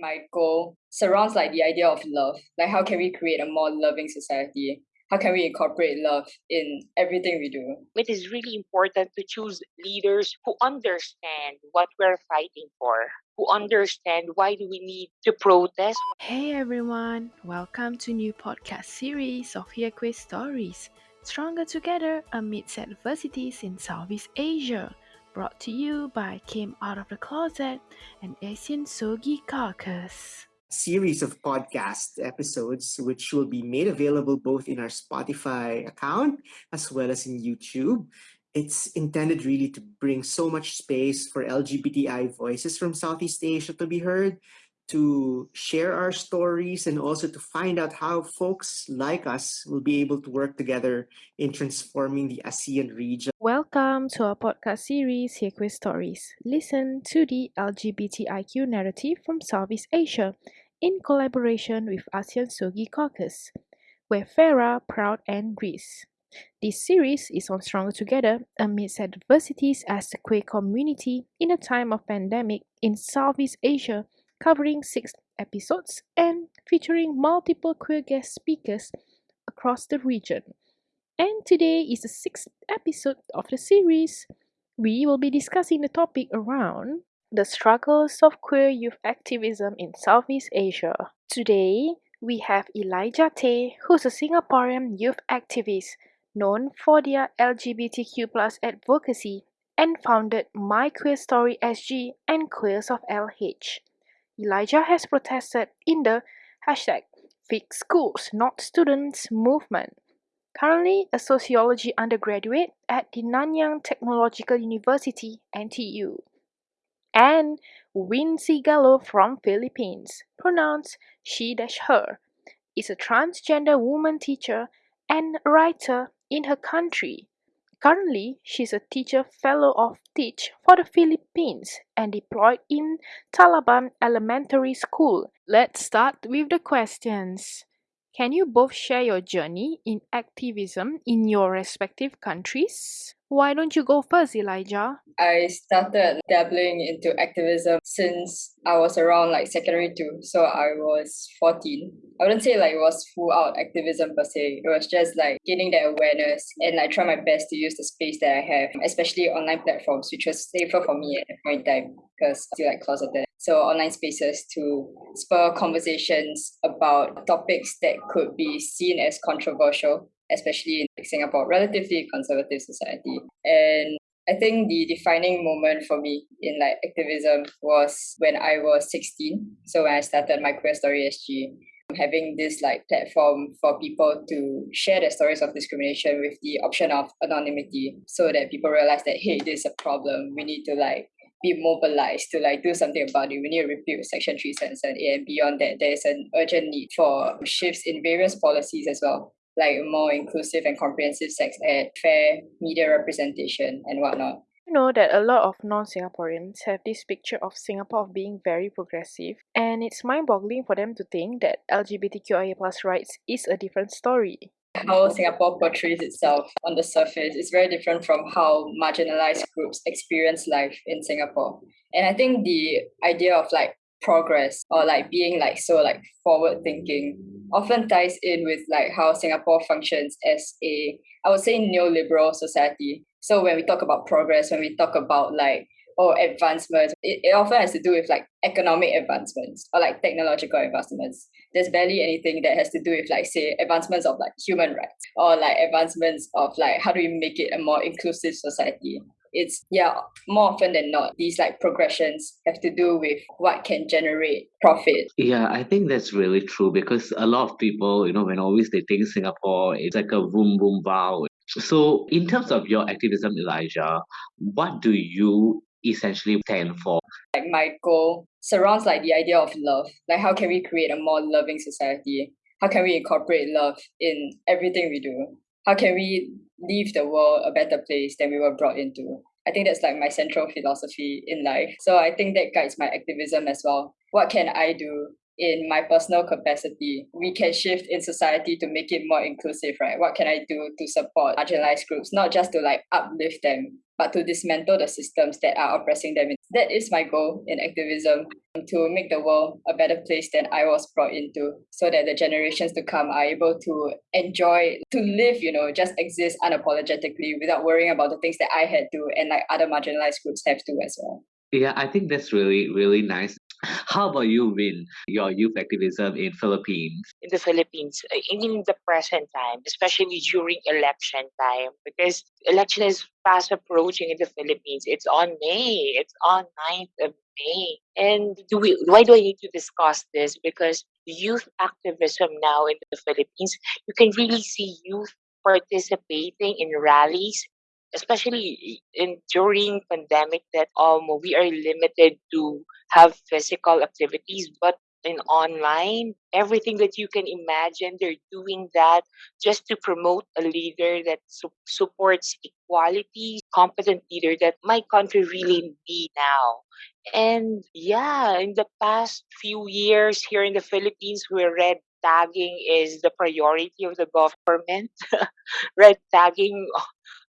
my goal surrounds like the idea of love. Like how can we create a more loving society? How can we incorporate love in everything we do? It is really important to choose leaders who understand what we're fighting for, who understand why do we need to protest. Hey everyone, welcome to new podcast series of Hear Queer Stories. Stronger Together Amidst Adversities in Southeast Asia brought to you by Came Out of the Closet and ASEAN Sogi Caucus. Series of podcast episodes, which will be made available both in our Spotify account as well as in YouTube. It's intended really to bring so much space for LGBTI voices from Southeast Asia to be heard to share our stories and also to find out how folks like us will be able to work together in transforming the ASEAN region. Welcome to our podcast series, Hear Queer Stories. Listen to the LGBTIQ narrative from Southeast Asia in collaboration with ASEAN Sogi Caucus, where Farah, Proud, and Reese. This series is on Stronger Together amidst adversities as the queer community in a time of pandemic in Southeast Asia covering six episodes and featuring multiple queer guest speakers across the region. And today is the sixth episode of the series. We will be discussing the topic around the struggles of queer youth activism in Southeast Asia. Today, we have Elijah Tay, who's a Singaporean youth activist known for their LGBTQ advocacy and founded My Queer Story SG and Queers of LH. Elijah has protested in the hashtag Fix Schools Not Students movement. Currently a sociology undergraduate at the Nanyang Technological University, NTU. And Wincy Gallo from Philippines, pronounced she dash her, is a transgender woman teacher and writer in her country. Currently, she's a teacher fellow of Teach for the Philippines and deployed in Talamban Elementary School. Let's start with the questions. Can you both share your journey in activism in your respective countries? Why don't you go first, Elijah? I started dabbling into activism since I was around like secondary two. So I was 14. I wouldn't say like it was full out activism per se. It was just like gaining that awareness and like try my best to use the space that I have, especially online platforms, which was safer for me at that point in time because I still like closeted. So online spaces to spur conversations about topics that could be seen as controversial especially in Singapore, relatively conservative society. And I think the defining moment for me in like activism was when I was 16. So when I started my Queer Story SG, having this like platform for people to share their stories of discrimination with the option of anonymity so that people realize that hey, this is a problem. We need to like be mobilized to like do something about it. We need to repeal Section 377A and beyond that, there is an urgent need for shifts in various policies as well like more inclusive and comprehensive sex ed, fair media representation, and whatnot. You know that a lot of non Singaporeans have this picture of Singapore of being very progressive, and it's mind boggling for them to think that LGBTQIA plus rights is a different story. How Singapore portrays itself on the surface is very different from how marginalized groups experience life in Singapore. And I think the idea of like progress or like being like so like forward thinking often ties in with like how Singapore functions as a I would say neoliberal society. So when we talk about progress, when we talk about like oh advancements, it, it often has to do with like economic advancements or like technological advancements. There's barely anything that has to do with like say advancements of like human rights or like advancements of like how do we make it a more inclusive society. It's yeah more often than not these like progressions have to do with what can generate profit. Yeah i think that's really true because a lot of people you know when always they think singapore it's like a boom boom wow so in terms of your activism elijah what do you essentially stand for like my goal surrounds like the idea of love. Like how can we create a more loving society? How can we incorporate love in everything we do? How can we leave the world a better place than we were brought into? I think that's like my central philosophy in life. So i think that guides my activism as well. What can i do in my personal capacity? We can shift in society to make it more inclusive right? What can i do to support marginalized groups? Not just to like uplift them but to dismantle the systems that are oppressing them. That is my goal in activism to make the world a better place than I was brought into so that the generations to come are able to enjoy, to live, you know, just exist unapologetically without worrying about the things that I had to and like other marginalized groups have to as well. Yeah, I think that's really, really nice. How about you, Vin? Your youth activism in Philippines? In the Philippines, in the present time, especially during election time, because election is fast approaching in the Philippines. It's on May. It's on 9th of May. And do we, why do I need to discuss this? Because youth activism now in the Philippines, you can really see youth participating in rallies especially in during pandemic that um we are limited to have physical activities but in online everything that you can imagine they're doing that just to promote a leader that su- supports equality competent leader that my country really need now. And yeah in the past few years here in the philippines where red tagging is the priority of the government. Red tagging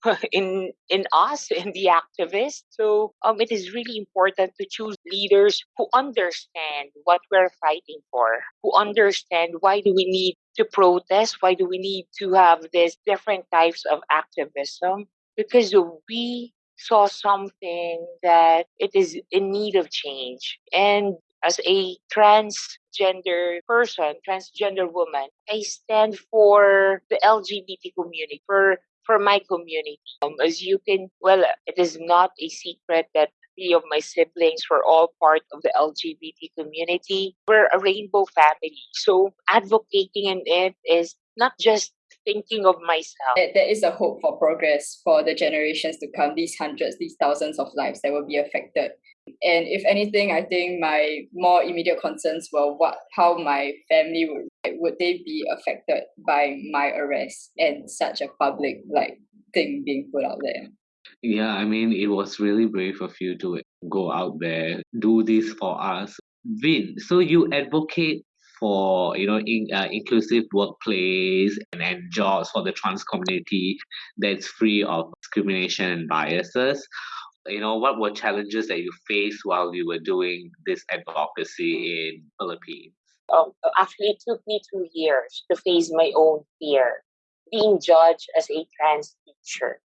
in in us in the activists. So um it is really important to choose leaders who understand what we're fighting for who understand why do we need to protest why do we need to have these different types of activism because we saw something that it is in need of change. And as a transgender person, transgender woman, I stand for the LGBT community, for for my community. Um, as you can, well, it is not a secret that three of my siblings were all part of the LGBT community. We're a rainbow family. So advocating in it is not just thinking of myself. There is a hope for progress for the generations to come, these hundreds, these thousands of lives that will be affected. And if anything, I think my more immediate concerns were what how my family would would they be affected by my arrest and such a public like thing being put out there. Yeah, I mean, it was really brave of you to go out there, do this for us. Vin, so you advocate for you know in, uh, inclusive workplace and, and jobs for the trans community that's free of discrimination and biases you know what were challenges that you faced while you were doing this advocacy in philippines um, actually it took me two years to face my own fear being judged as a trans teacher.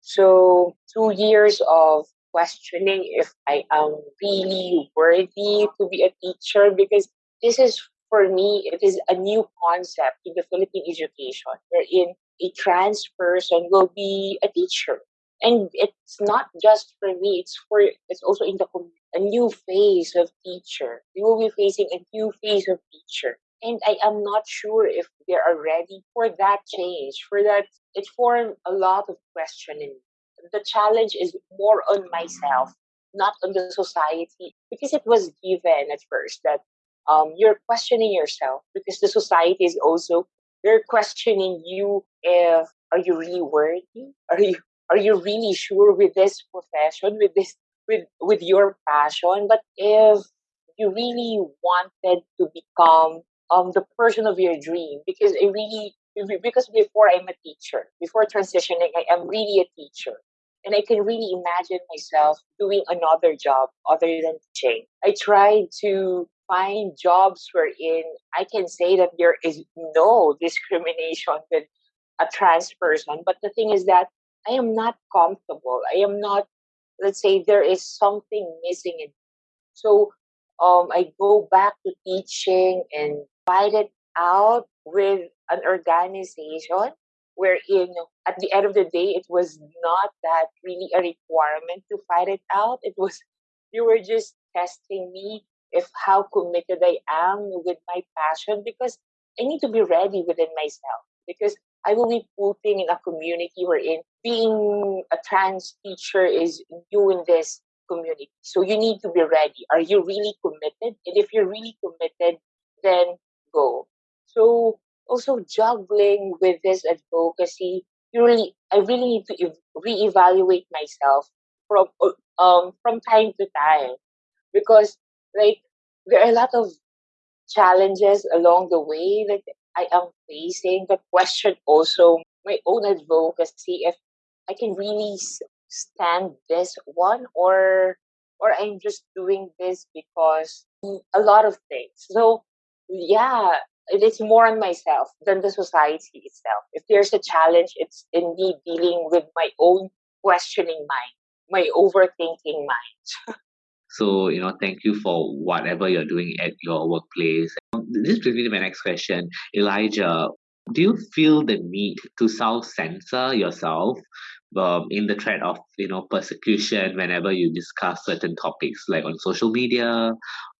So two years of questioning if i am really worthy to be a teacher because this is for me it is a new concept in the philippine education wherein a trans person will be a teacher. And it's not just for me it's for it's also in the a new phase of teacher. We will be facing a new phase of teacher. And i am not sure if they are ready for that change. For that it formed a lot of questioning. The challenge is more on myself not on the society because it was given at first that um, you're questioning yourself because the society is also they're questioning you if are you really worthy? Are you are you really sure with this profession with this with with your passion but if you really wanted to become um the person of your dream because i really because before i'm a teacher before transitioning i am really a teacher and i can really imagine myself doing another job other than teaching i tried to find jobs wherein i can say that there is no discrimination with a trans person but the thing is that I am not comfortable. I am not, let's say, there is something missing in. So um, I go back to teaching and fight it out with an organization wherein at the end of the day it was not that really a requirement to fight it out. It was you were just testing me if how committed I am with my passion because I need to be ready within myself because I will be putting in a community wherein being a trans teacher is new in this community. So you need to be ready. Are you really committed? And if you're really committed, then go. So also juggling with this advocacy, you really, I really need to reevaluate myself from um from time to time because like there are a lot of challenges along the way that I am facing, the question also my own advocacy if I can really stand this one or or I'm just doing this because a lot of things. So yeah, it's more on myself than the society itself. If there's a challenge, it's in me dealing with my own questioning mind, my overthinking mind. So, you know, thank you for whatever you're doing at your workplace. This brings me to my next question. Elijah, do you feel the need to self censor yourself um, in the threat of you know persecution whenever you discuss certain topics like on social media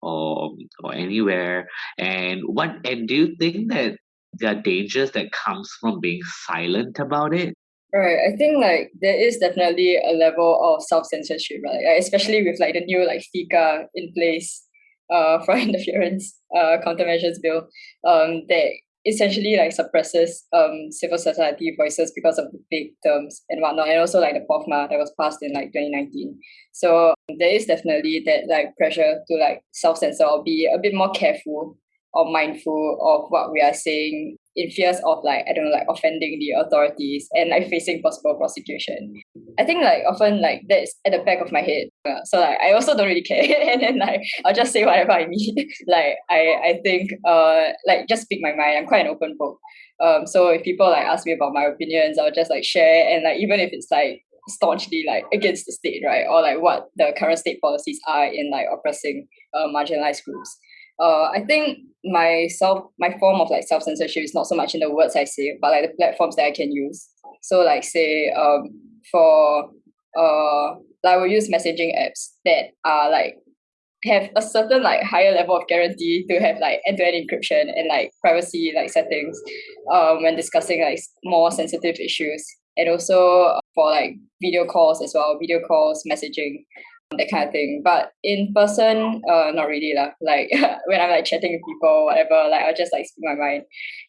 or or anywhere and what and do you think that there are dangers that comes from being silent about it Right. I think like there is definitely a level of self censorship, right? Especially with like the new like FICA in place uh for interference uh countermeasures bill um that essentially like suppresses um civil society voices because of the big terms and whatnot, and also like the POFMA that was passed in like 2019. So there is definitely that like pressure to like self censor or be a bit more careful or mindful of what we are saying in fears of like I don't know like offending the authorities and like facing possible prosecution. I think like often like that's at the back of my head. Uh, so like I also don't really care, and then like I'll just say whatever I mean. like I I think uh like just speak my mind. I'm quite an open book. Um, so if people like ask me about my opinions, I'll just like share and like even if it's like staunchly like against the state, right, or like what the current state policies are in like oppressing uh, marginalized groups uh, I think my self my form of like self censorship is not so much in the words I say, but like the platforms that I can use. So like say um for uh like I will use messaging apps that are like have a certain like higher level of guarantee to have like end-to-end encryption and like privacy like settings um when discussing like more sensitive issues and also for like video calls as well video calls messaging that kind of thing. But in person, uh, not really lah. Like when I'm like chatting with people, whatever, like I'll just like speak my mind.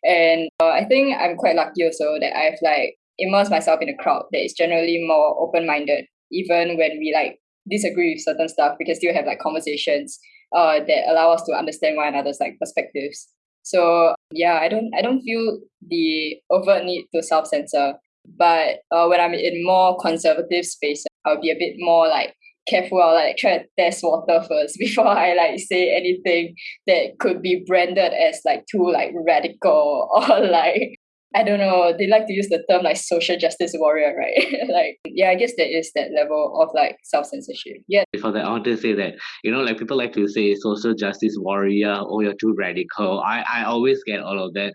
And uh, I think I'm quite lucky also that I've like immersed myself in a crowd that is generally more open-minded. Even when we like disagree with certain stuff, we can still have like conversations uh that allow us to understand one another's like perspectives. So yeah, I don't I don't feel the overt need to self censor. But uh, when I'm in more conservative space, I'll be a bit more like careful. I'll like try to test water first before I like say anything that could be branded as like too like radical or like I don't know. They like to use the term like social justice warrior, right? like, yeah, I guess there is that level of like self censorship. Yeah. That, I want to say that you know, like people like to say social justice warrior. Oh, you're too radical. I I always get all of that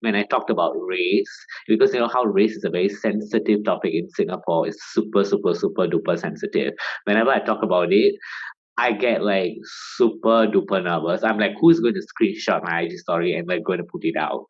when I talked about race, because you know how race is a very sensitive topic in Singapore, it's super, super, super duper sensitive. Whenever I talk about it, I get like super duper nervous. I'm like, who's going to screenshot my IG story and like going to put it out?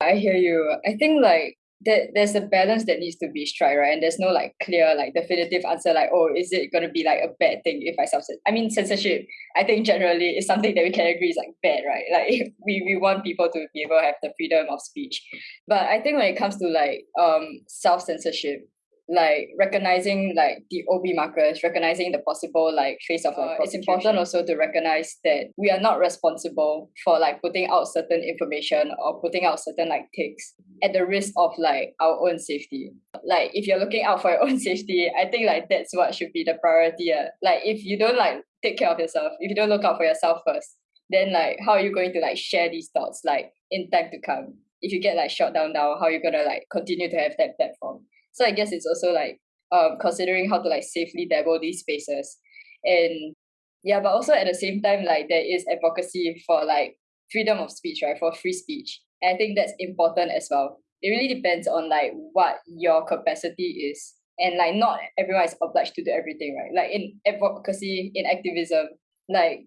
I hear you. I think like that there's a balance that needs to be struck, right? And there's no like clear, like definitive answer, like, oh, is it gonna be like a bad thing if I self I mean censorship, I think generally is something that we can agree is like bad, right? Like we, we want people to be able to have the freedom of speech. But I think when it comes to like um self censorship, like recognizing like the OB markers, recognizing the possible like face of uh, it's important also to recognize that we are not responsible for like putting out certain information or putting out certain like takes at the risk of like our own safety. Like if you're looking out for your own safety, I think like that's what should be the priority. Uh. Like if you don't like take care of yourself, if you don't look out for yourself first, then like how are you going to like share these thoughts like in time to come? If you get like shot down now, how are you gonna like continue to have that platform? So I guess it's also like um considering how to like safely dabble these spaces. And yeah, but also at the same time, like there is advocacy for like freedom of speech, right? For free speech. And I think that's important as well. It really depends on like what your capacity is. And like not everyone is obliged to do everything, right? Like in advocacy, in activism, like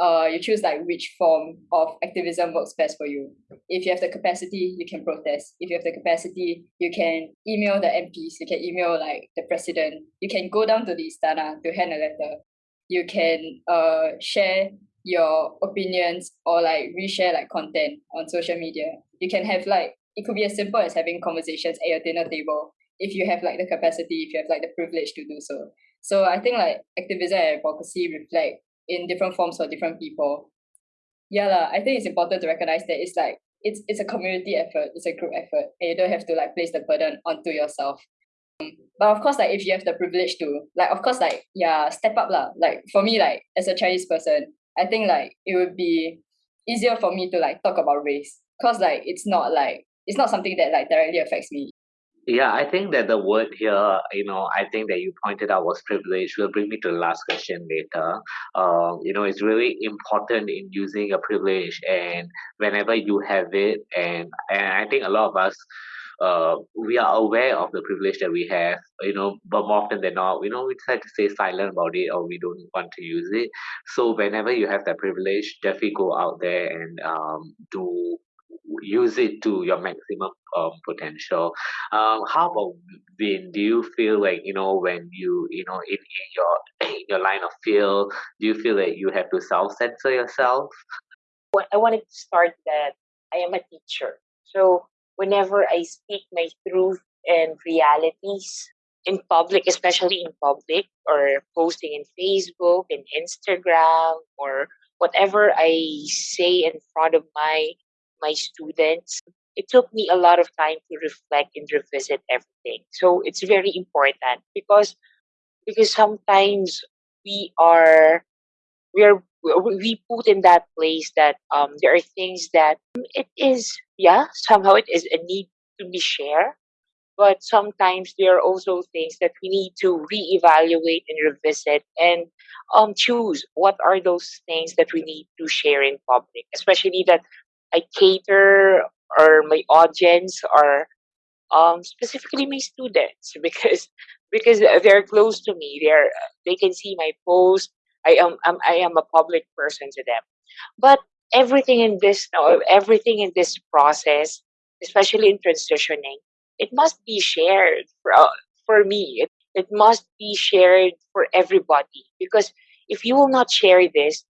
uh you choose like which form of activism works best for you. If you have the capacity, you can protest. If you have the capacity, you can email the MPs, you can email like the president, you can go down to the istana to hand a letter. You can uh share your opinions or like reshare like content on social media. You can have like it could be as simple as having conversations at your dinner table if you have like the capacity, if you have like the privilege to do so. So I think like activism and advocacy reflect in different forms for different people. Yeah, la, I think it's important to recognize that it's like it's it's a community effort, it's a group effort, and you don't have to like place the burden onto yourself. Um, but of course, like if you have the privilege to, like of course, like yeah, step up lah. Like for me, like as a Chinese person, I think like it would be easier for me to like talk about race, cause like it's not like it's not something that like directly affects me. Yeah, I think that the word here, you know, I think that you pointed out was privilege will bring me to the last question later. Um, you know, it's really important in using a privilege and whenever you have it and and I think a lot of us uh, we are aware of the privilege that we have, you know, but more often than not, you know, we try to stay silent about it or we don't want to use it. So whenever you have that privilege, definitely go out there and um, do use it to your maximum um, potential. Um, how about Vin? Do you feel like you know when you you know in, in your in your line of field, do you feel that you have to self censor yourself? I wanted to start that I am a teacher, so whenever I speak my truth and realities in public, especially in public, or posting in Facebook and Instagram, or whatever I say in front of my my students, it took me a lot of time to reflect and revisit everything. So it's very important because because sometimes we are we are we put in that place that um there are things that it is yeah somehow it is a need to be shared but sometimes there are also things that we need to reevaluate and revisit and um choose what are those things that we need to share in public especially that I cater or my audience are um, specifically my students because because they're close to me. They're they can see my post. I am I'm, I am a public person to them. But everything in this everything in this process, especially in transitioning, it must be shared for uh, for me. It, it must be shared for everybody because if you will not share this,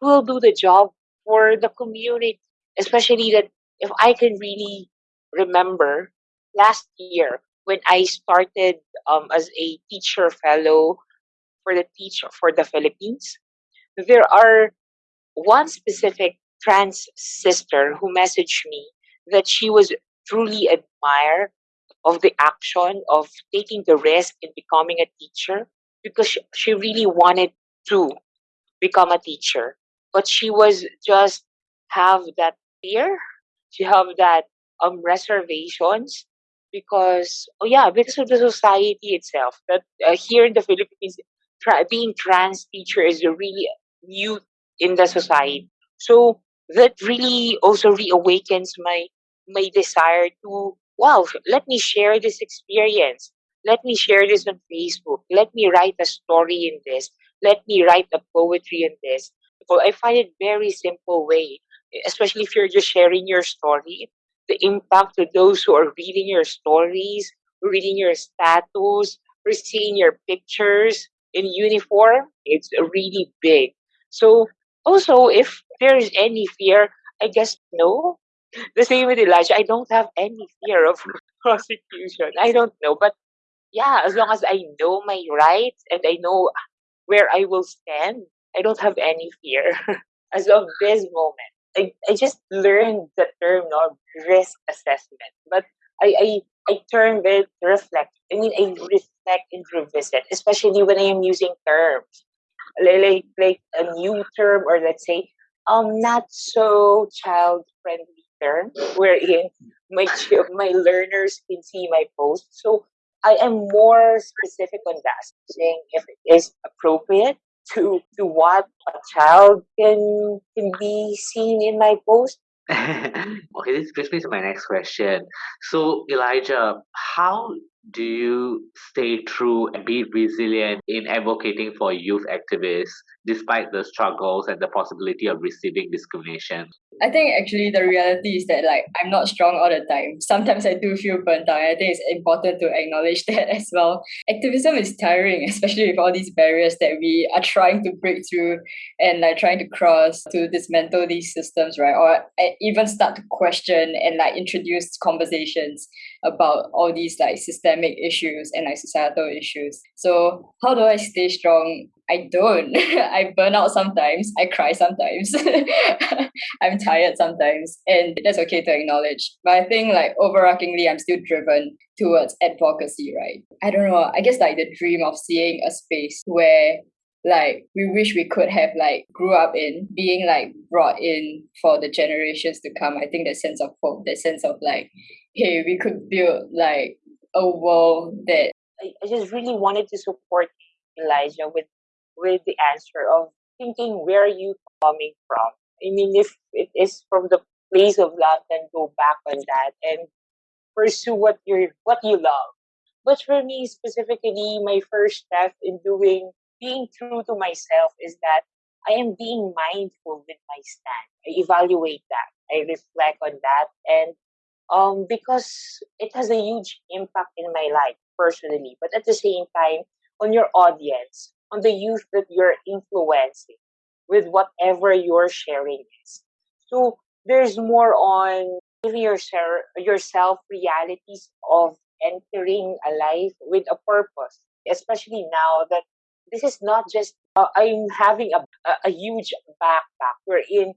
who will do the job for the community? Especially that if I can really remember last year when I started um, as a teacher fellow for the teacher for the Philippines, there are one specific trans sister who messaged me that she was truly admire of the action of taking the risk in becoming a teacher because she, she really wanted to become a teacher. But she was just have that fear to have that um reservations because oh yeah because of the society itself that uh, here in the philippines tra- being trans teacher is a really new in the society. So that really also reawakens my my desire to wow let me share this experience. Let me share this on facebook. Let me write a story in this. Let me write a poetry in this. So i find it very simple way especially if you're just sharing your story, the impact to those who are reading your stories, reading your status, or seeing your pictures in uniform, it's really big. So also, if there is any fear, I guess no. The same with Elijah. I don't have any fear of prosecution. I don't know, but yeah, as long as I know my rights and I know where I will stand, I don't have any fear as of this moment. I, I just learned the term no, risk assessment. But I, I, I term it reflect. I mean, I reflect and revisit, especially when I am using terms. Like, like a new term or let's say um not so child friendly term wherein my my learners can see my post. So I am more specific on that, saying if it is appropriate to to what a child can can be seen in my post. okay, this brings me to my next question. So, Elijah, how do you stay true and be resilient in advocating for youth activists despite the struggles and the possibility of receiving discrimination? I think actually the reality is that like I'm not strong all the time. Sometimes I do feel burnt out. I think it's important to acknowledge that as well. Activism is tiring, especially with all these barriers that we are trying to break through and like trying to cross to dismantle these systems, right? Or eh, even start to question and like introduce conversations about all these like systemic issues and like societal issues. So how do I stay strong I don't. I burn out sometimes. I cry sometimes. I'm tired sometimes. And that's okay to acknowledge. But I think like overarchingly, I'm still driven towards advocacy, right? I don't know. I guess like the dream of seeing a space where like we wish we could have like grew up in being like brought in for the generations to come. I think that sense of hope, that sense of like, hey, we could build like a world that I, I just really wanted to support Elijah with with the answer of thinking where you coming from. I mean, if it is from the place of love, then go back on that and pursue what you what you love. But for me specifically, my first step in doing being true to myself is that I am being mindful with my stand. I evaluate that. I reflect on that. And um, because it has a huge impact in my life personally, but at the same time, on your audience, on the youth that you're influencing with whatever you're sharing is. So there's more on giving yourself, yourself realities of entering a life with a purpose, especially now that this is not just uh, I'm having a, a, a huge backpack wherein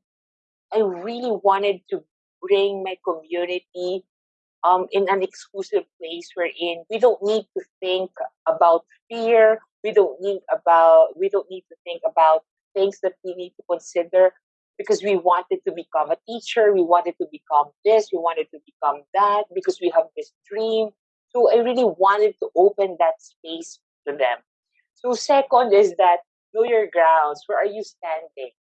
I really wanted to bring my community um, in an exclusive place wherein we don't need to think about fear. We don't need about we don't need to think about things that we need to consider because we wanted to become a teacher, we wanted to become this, we wanted to become that because we have this dream. So I really wanted to open that space to them. So second is that know your grounds. Where are you standing?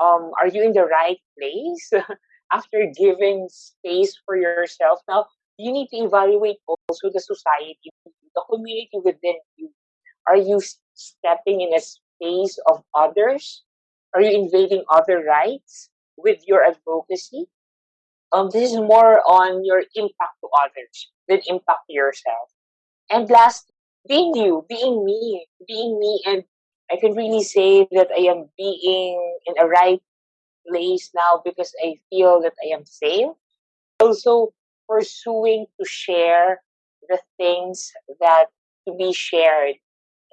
Um, are you in the right place? After giving space for yourself, now you need to evaluate also the society, the community within you. Are you stepping in a space of others? Are you invading other rights with your advocacy? Um, this is more on your impact to others than impact to yourself. And last, being you, being me, being me, and I can really say that I am being in a right place now because I feel that I am safe. Also, pursuing to share the things that to be shared.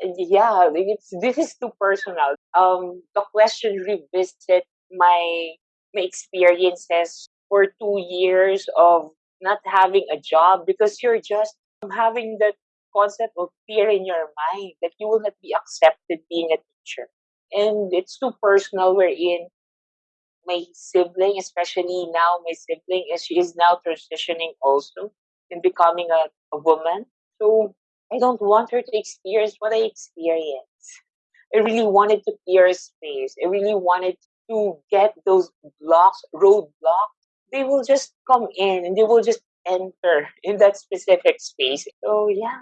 And yeah, it's, this is too personal. Um, the question revisit my my experiences for two years of not having a job because you're just having that concept of fear in your mind that you will not be accepted being a teacher. And it's too personal wherein my sibling, especially now my sibling, is she is now transitioning also in becoming a, a woman. So I don't want her to experience what I experienced. I really wanted to clear space. I really wanted to get those blocks, roadblocks. They will just come in and they will just enter in that specific space. So yeah,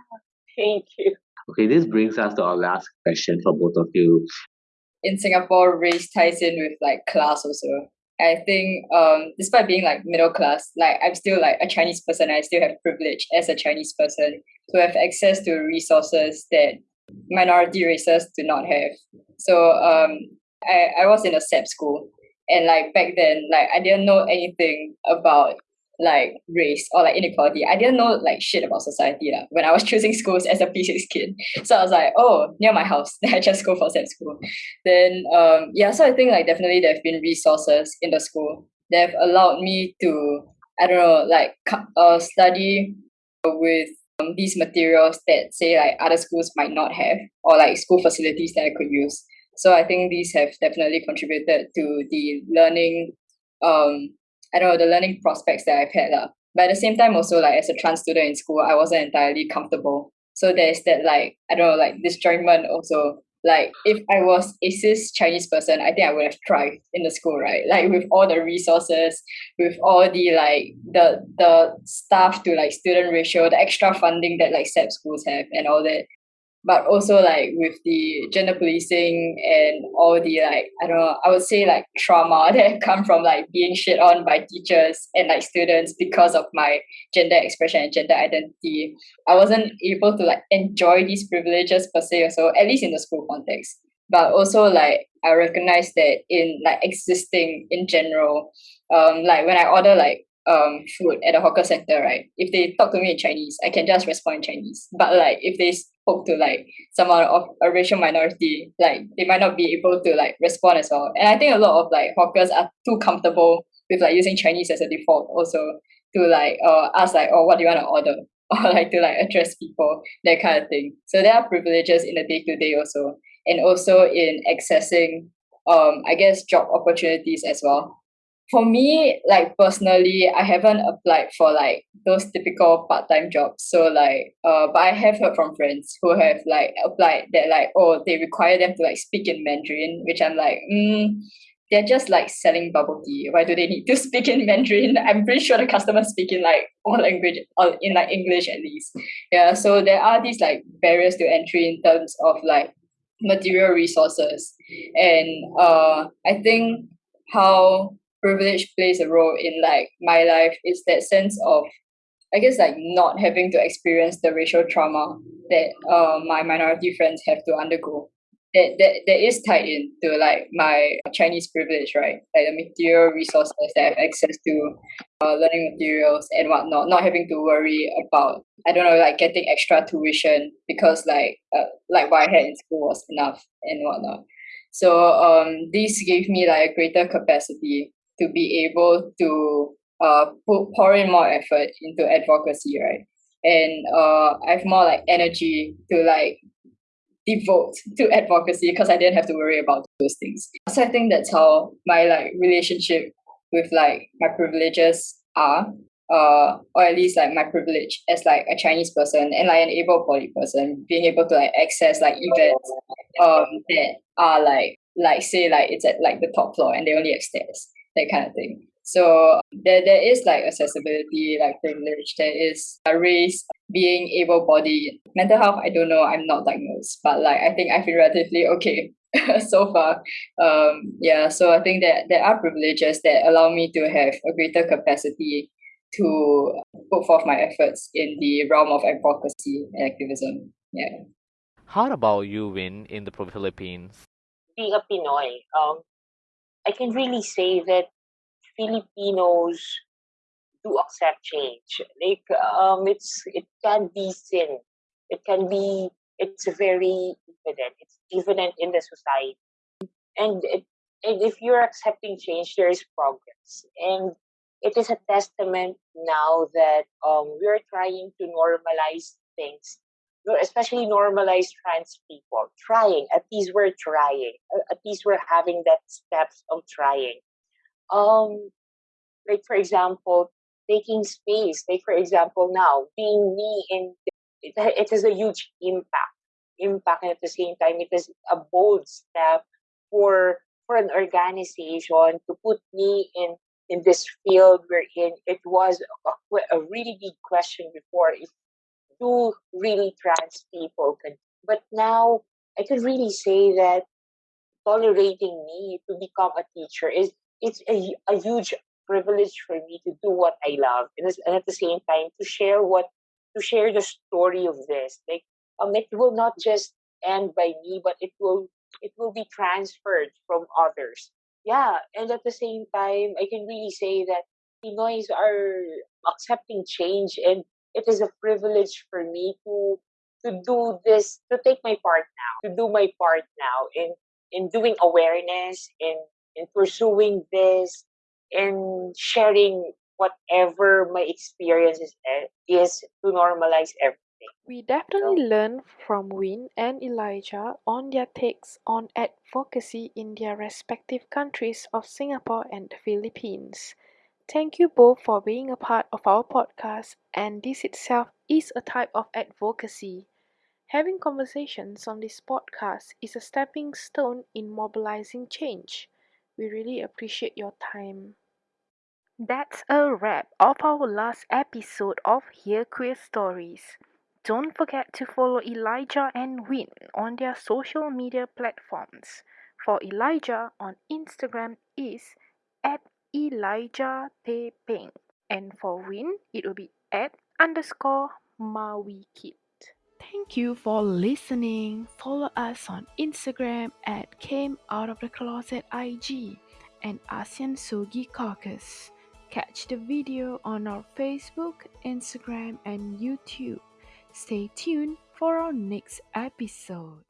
thank you. Okay, this brings us to our last question for both of you. In Singapore, race ties in with like class also. I think um despite being like middle class, like I'm still like a Chinese person. I still have privilege as a Chinese person to have access to resources that minority races do not have. So um I, I was in a SAP school and like back then like I didn't know anything about like race or like inequality. I didn't know like shit about society la, when I was choosing schools as a P6 kid. So I was like, oh, near my house. Then I just go for SAP school. Then um yeah, so I think like definitely there have been resources in the school that have allowed me to I don't know like uh, study with um, these materials that say like other schools might not have or like school facilities that I could use. So I think these have definitely contributed to the learning um I don't know, the learning prospects that I've had. La. But at the same time also like as a trans student in school, I wasn't entirely comfortable. So there's that like I don't know, like disjointment also. Like if I was a cis Chinese person, I think I would have thrived in the school, right? Like with all the resources, with all the like the the staff to like student ratio, the extra funding that like SAP schools have and all that but also like with the gender policing and all the like I don't know I would say like trauma that come from like being shit on by teachers and like students because of my gender expression and gender identity. I wasn't able to like enjoy these privileges per se so at least in the school context. But also like I recognize that in like existing in general um like when I order like um food at a hawker center right if they talk to me in Chinese I can just respond in Chinese. But like if they spoke to like someone of a racial minority, like they might not be able to like respond as well. And I think a lot of like hawkers are too comfortable with like using Chinese as a default also to like uh ask like oh what do you want to order or like to like address people that kind of thing. So there are privileges in the day to day also, and also in accessing um I guess job opportunities as well for me, like personally, I haven't applied for like those typical part-time jobs. So like uh but I have heard from friends who have like applied that like oh they require them to like speak in Mandarin, which I'm like, mm, they're just like selling bubble tea. Why do they need to speak in Mandarin? I'm pretty sure the customers speak in like all language or in like English at least. Yeah. So there are these like barriers to entry in terms of like material resources. And uh I think how privilege plays a role in like my life is that sense of I guess like not having to experience the racial trauma that uh, my minority friends have to undergo. That, that that is tied in to like my Chinese privilege, right? Like the material resources that I have access to, uh, learning materials and whatnot, not having to worry about I don't know like getting extra tuition because like uh, like what I had in school was enough and whatnot. So um, this gave me like a greater capacity to be able to uh put pour in more effort into advocacy, right? And uh I have more like energy to like devote to advocacy because I didn't have to worry about those things. So I think that's how my like relationship with like my privileges are. Uh, or at least like my privilege as like a Chinese person and like an able bodied person, being able to like access like events um that are like like say like it's at like the top floor and they only have stairs that kind of thing. So there, there is like accessibility, like privilege. There is a race, being able-bodied. Mental health, I don't know. I'm not diagnosed, but like I think I feel relatively okay so far. Um, yeah. So I think that there are privileges that allow me to have a greater capacity to put forth my efforts in the realm of advocacy and activism. Yeah. How about you, Win, in the Philippines? Being a Pinoy, um, I can really say that Filipinos do accept change. Like um, it's it can be seen. It can be. It's very evident. It's evident in the society, and it, and if you're accepting change, there is progress, and it is a testament now that um, we're trying to normalize things especially normalized trans people trying at least we're trying at least we're having that steps of trying. Um like for example taking space like for example now being me in it, it has a huge impact impact and at the same time it is a bold step for for an organization to put me in in this field wherein it was a, a really big question before if do really trans people. But now I can really say that tolerating me to become a teacher is it's a, a huge privilege for me to do what I love and, and at the same time to share what to share the story of this. Like um, it will not just end by me, but it will it will be transferred from others. Yeah, and at the same time, I can really say that Pinoys are accepting change and it is a privilege for me to to do this, to take my part now, to do my part now in in doing awareness, in in pursuing this, in sharing whatever my experience is, eh, is to normalize everything. We definitely learn from Win and Elijah on their takes on advocacy in their respective countries of Singapore and the Philippines. Thank you both for being a part of our podcast, and this itself is a type of advocacy. Having conversations on this podcast is a stepping stone in mobilizing change. We really appreciate your time. That's a wrap of our last episode of Hear Queer Stories. Don't forget to follow Elijah and Win on their social media platforms. For Elijah on Instagram is Elijah Teh Peng. And for Win, it will be at underscore Mawikit. Thank you for listening. Follow us on Instagram at Came Out of the Closet IG and ASEAN Sogi Caucus. Catch the video on our Facebook, Instagram, and YouTube. Stay tuned for our next episode.